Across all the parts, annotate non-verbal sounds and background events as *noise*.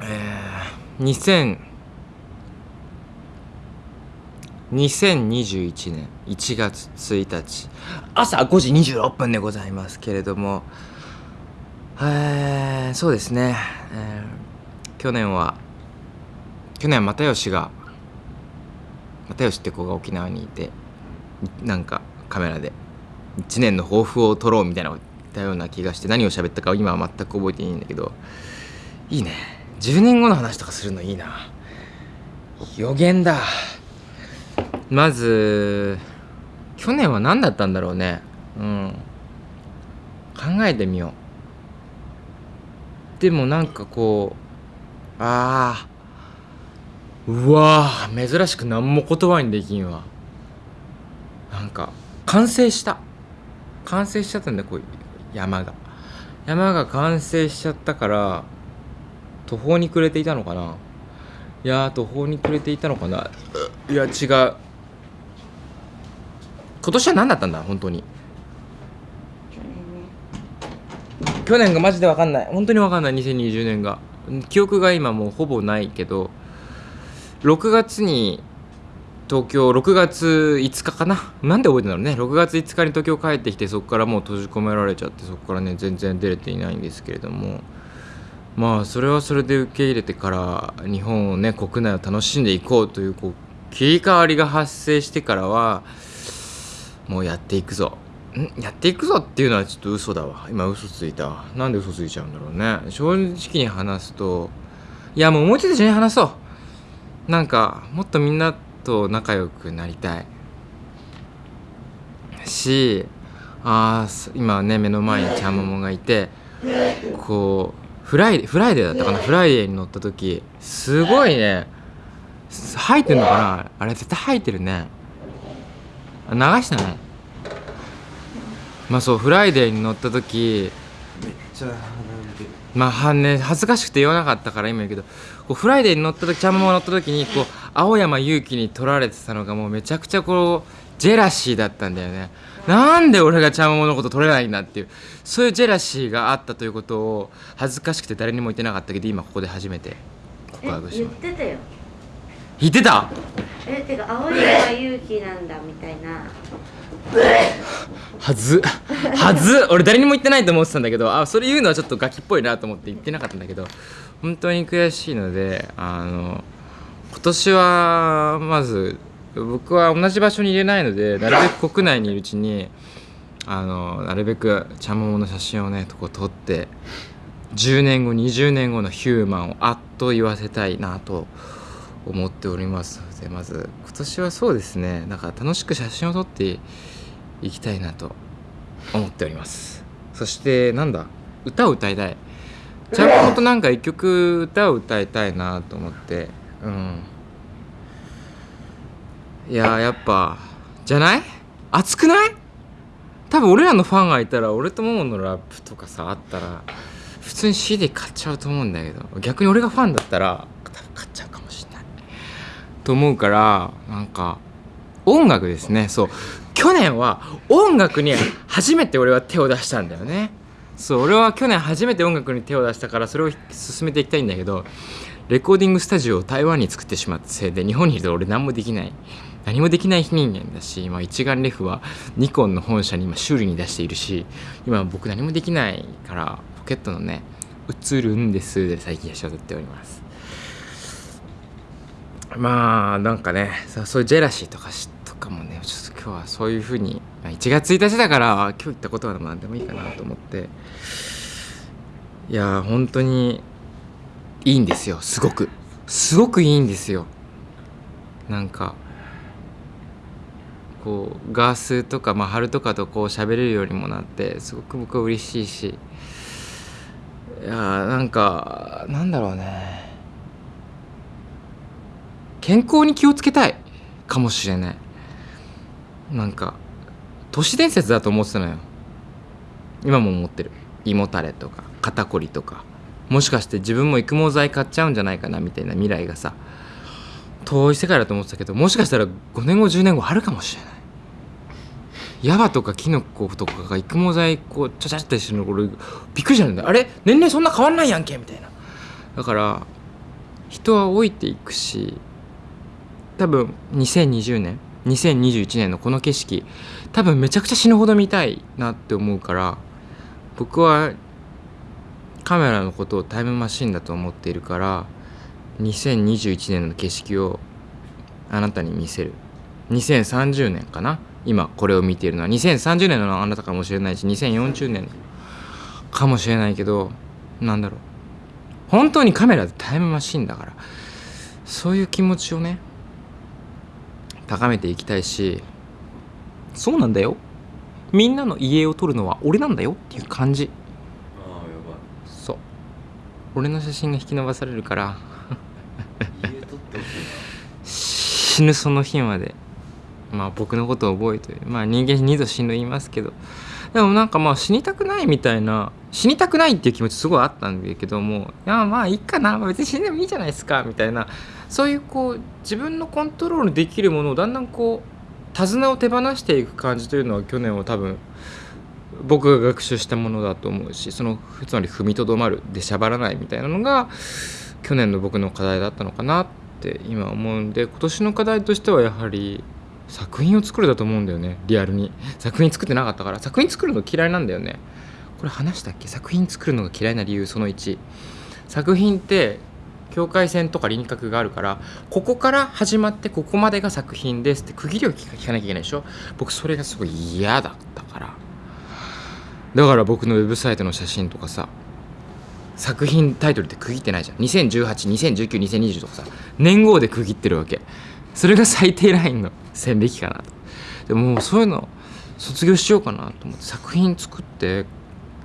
えー、2000 2021年1月1日朝5時26分でございますけれども。えー、そうですね、えー、去年は去年又吉が又吉って子が沖縄にいてなんかカメラで1年の抱負を撮ろうみたいなこと言ったような気がして何を喋ったか今は全く覚えていないんだけどいいね。10年後の話とかするのいいな。予言だ。まず去年は何だったんだろうね。うん。考えてみよう。でもなんかこうああうわー。珍しく何も言葉にできんわ。なんか完成した。完成しちゃったんだこう山が。山が完成しちゃったから途方に暮れていたのかな？いや途方に暮れていたのかな？いや違う。今年は何だったんだ？本当に。去年がマジで分かんない。本当に分かんない。2020年が。記憶が今もうほぼないけど。6月に東京6月5日かな？なんで覚えてんだろうね。6月5日に東京帰ってきてそこからもう閉じ込められちゃってそこからね全然出れていないんですけれども。まあそれはそれで受け入れてから日本をね国内を楽しんでいこうというこう切り替わりが発生してからはもうやっていくぞ。ん？やっていくぞっていうのはちょっと嘘だわ。今嘘ついたなんで嘘ついちゃうんだろうね。正直に話すといやもうもうちょっと一緒に話そう。なんかもっとみんなと仲良くなりたい。しあ今ね目の前にちゃんももがいてこうフライフライデーだったかな？フライデーに乗った時すごいね。吐いてんのかな？あれ絶対吐いてるね。流してないまあそうフライデーに乗った時めっちゃまあはね恥ずかしくて言わなかったから今言うけどこうフライデーに乗った時ちゃんも乗った時にこう青山勇気に取られてたのがもうめちゃくちゃこうジェラシーだったんだよね。なんで俺がちゃんものこと取れないんだっていう。そういうジェラシーがあったということを恥ずかしくて誰にも言ってなかったけど今ここで初めて。告白しま言ってたよ。言ってた？えてか青山勇気なんだみたいな。はず。はず？俺誰にも言ってないと思ってたんだけどあそれ言うのはちょっとガキっぽいなと思って言ってなかったんだけど本当に悔しいのであの今年はまず僕は同じ場所に入れないのでなるべく国内にいるうちにあのなるべくちゃんももの写真をねとこ撮って10年後20年後のヒューマンをあっと言わせたいなと思っております。のでまず今年はそうですねだから楽しく写真を撮っていきたいなと思っております。そしてなんだ歌を歌いたい。ちゃんとなんか一曲歌を歌いたいなと思ってうん。いややっぱじゃない？熱くない？多分俺らのファンがいたら俺とモモのラップとかさあったら普通に CD 買っちゃうと思うんだけど逆に俺がファンだったら多分買っちゃうかもしれない。と思うからなんか音楽ですね。そう。去年は音楽に初めて俺は手を出したんだよね。そう。俺は去年初めて音楽に手を出したからそれを進めていきたいんだけどレコーディングスタジオを台湾に作ってしまったせいで日本にいると俺何もできない。何もできない非人間だし今一眼レフはニコンの本社に今修理に出しているし今僕何もできないからポケットのね映るんですで最近写真を撮っております。まあなんかねそういうジェラシーとかとかもねちょっと今日はそういうふうに1月1日だから今日言ったことは何でもいいかなと思って。いや本当にいいんですよすごく。すごくいいんですよ。なんかこうガースとか、まあ、春とかとこう喋れるようにもなってすごく僕は嬉しいしいやなんかなんだろうね。健康に気をつけたいかもしれない。なんか都市伝説だと思ってたのよ。今も思ってる。胃もたれとか肩こりとか。もしかして自分も育毛剤買っちゃうんじゃないかなみたいな未来がさ遠い世界だと思ってたけどもしかしたら5年後10年後あるかもしれない。ヤバとかキノコとかが育毛剤こうちゃちゃってしてるのこれびっくりしたんだあれ？年齢そんな変わんないやんけみたいな。だから人は老いていくし多分2020年2021年のこの景色多分めちゃくちゃ死ぬほど見たいなって思うから僕はカメラのことをタイムマシンだと思っているから2021年の景色をあなたに見せる。2030年かな？今これを見ているのは2030年のあなたかもしれないし2040年かもしれないけどなんだろう。本当にカメラでタイムマシンだからそういう気持ちをね高めていきたいしそうなんだよ。みんなの家を撮るのは俺なんだよ。っていう感じ。ああやそう。俺の写真が引き伸ばされるから。ばい家撮ってほしい *laughs* 死ぬその日までまあ僕のことを覚えてまあ人間二度死ぬ言いますけどでもなんかまあ死にたくないみたいな死にたくないっていう気持ちすごいあったんだけどもいやまあいいかな別に死んでもいいじゃないですかみたいなそういうこう自分のコントロールできるものをだんだんこう手綱を手放していく感じというのは去年は多分僕が学習したものだと思うしそのつまり踏みとどまるでしゃばらないみたいなのが去年の僕の課題だったのかなって今思うんで今年の課題としてはやはり作品を作るだと思うんだよね。リアルに。作品作ってなかったから。作品作るの嫌いなんだよね。これ話したっけ？作品作るのが嫌いな理由その1作品って境界線とか輪郭があるからここから始まってここまでが作品ですって区切りを聞かなきゃいけないでしょ？僕それがすごい嫌だったから。だから僕のウェブサイトの写真とかさ作品タイトルって区切ってないじゃん。201820192020とかさ年号で区切ってるわけ。それが最低ラインの。線引きかなとでもそういうの卒業しようかなと思って作品作って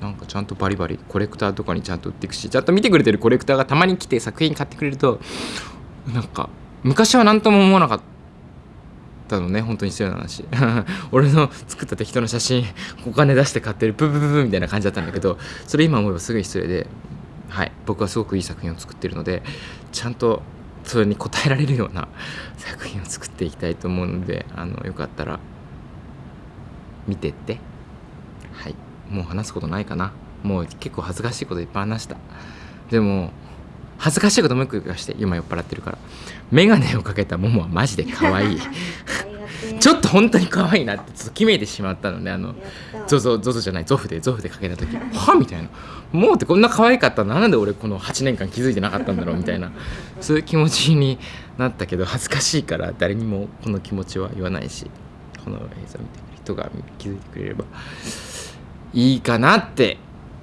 なんかちゃんとバリバリコレクターとかにちゃんと売っていくしちゃんと見てくれてるコレクターがたまに来て作品買ってくれるとなんか昔は何とも思わなかったのね本当に失礼な話。*laughs* 俺の作った適当な写真お金出して買ってるブブブブみたいな感じだったんだけどそれ今思えばすごい失礼ではい僕はすごくいい作品を作ってるのでちゃんとそれに応えられるような *laughs* 作品を作っていきたいと思うのであのよかったら見てって。はい。もう話すことないかな。もう結構恥ずかしいこといっぱい話した。でも恥ずかしいこともう一個言わして。今酔っ払ってるから。眼鏡をかけたももはマジで可愛い。ちょっと本当に可愛いなってちょっと決めてしまったのねあのゾゾゾゾじゃないゾフでゾフでかけた時。はみたいな。もうってこんな可愛かったの？なんで俺この8年間気づいてなかったんだろう？みたいな。そういう気持ちになったけど恥ずかしいから誰にもこの気持ちは言わないし。この映像を見てくる人が気づいてくれれば。いいかなって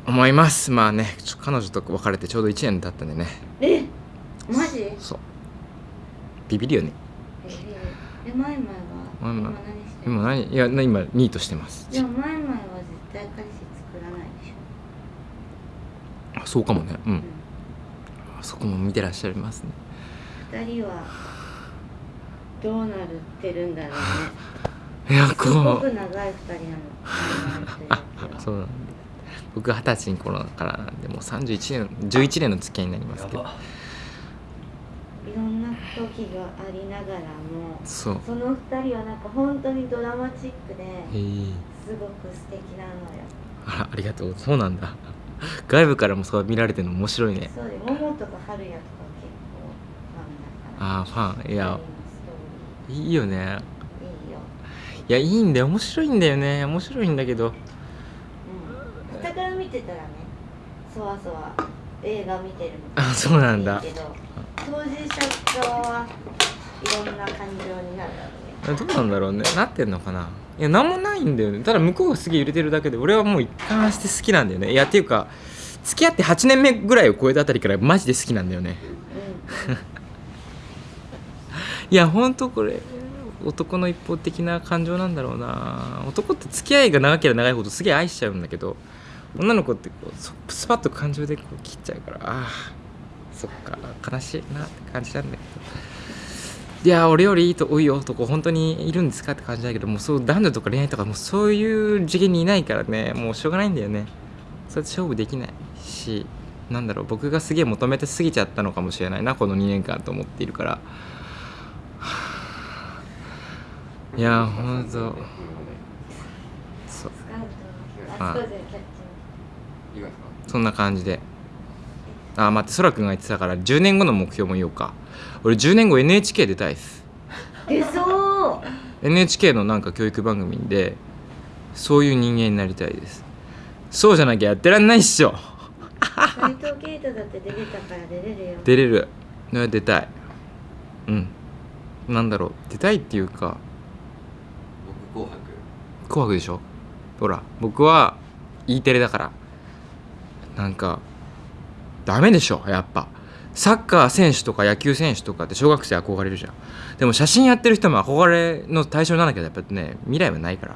思います。まあね彼女と別れてちょうど1年経ったんでね。えマジ？えそう。ビビるよね。え前前々今何してる？今何？いや今ニートしてます。でも前々は絶対彼氏作らないでしあそうかもね。うん。ょ、あそこも見てらっしゃいますね。うん、二人はどうなるってるんだろうね。*laughs* いやすごこうく長い二人なの。*laughs* そうなんで僕二十歳の頃からなんでもう31年11年の付き合いになりますけど時がありながらもその二人はなんか本当にドラマチックですごく素敵なのよ。あらありがとう。そうなんだ。外部からもそう見られてるの面白いね。そうで桃とか春也とか結構ファンだから。あーファン。いや。いいよね。いいよ。いやいいんだよ。面白いんだよね。面白いんだけど。うん。傍から見てたらねそわそわ映画見てるのあそうなんだ。当事者側はいろんな感情になるだろうねどうなんだろうね。なってんのかな。いやなんもないんだよね。ただ向こうがすげえ揺れてるだけで俺はもう一貫して好きなんだよね。いやっていうか付き合って8年目ぐらいを超えたあたりからマジで好きなんだよね。*laughs* いやほんとこれ男の一方的な感情なんだろうな。男って付き合いが長ければ長いほどすげえ愛しちゃうんだけど女の子ってこうそスパッと感情でこう切っちゃうからああそっか悲しいなって感じなんだけど。いや俺よりいいと多い男本当にいるんですかって感じだけどもうそう男女とか恋愛とかもうそういう次元にいないからねもうしょうがないんだよね。それで勝負できないしなんだろう僕がすげえ求めて過ぎちゃったのかもしれないなこの2年間と思っているから。いやほんと。そう。あそんな感じで。えあー待ってそらくんが言ってたから10年後の目標も言おうか。俺10年後 NHK 出たいっす。出そう。NHK のなんか教育番組でそういう人間になりたいです。そうじゃなきゃやってらんないっしょ。斉藤圭太だって出れたから出れるよ。出れる。ね出たい。うん。なんだろう。出たいっていうか。僕紅白。紅白でしょ？ほら僕は E テレだからなんかダメでしょやっぱ。サッカー選手とか野球選手とかって小学生憧れるじゃん。でも写真やってる人も憧れの対象にならなきゃやっぱね未来はないから。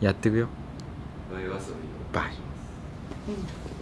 やっていくよ。バイバイ。うん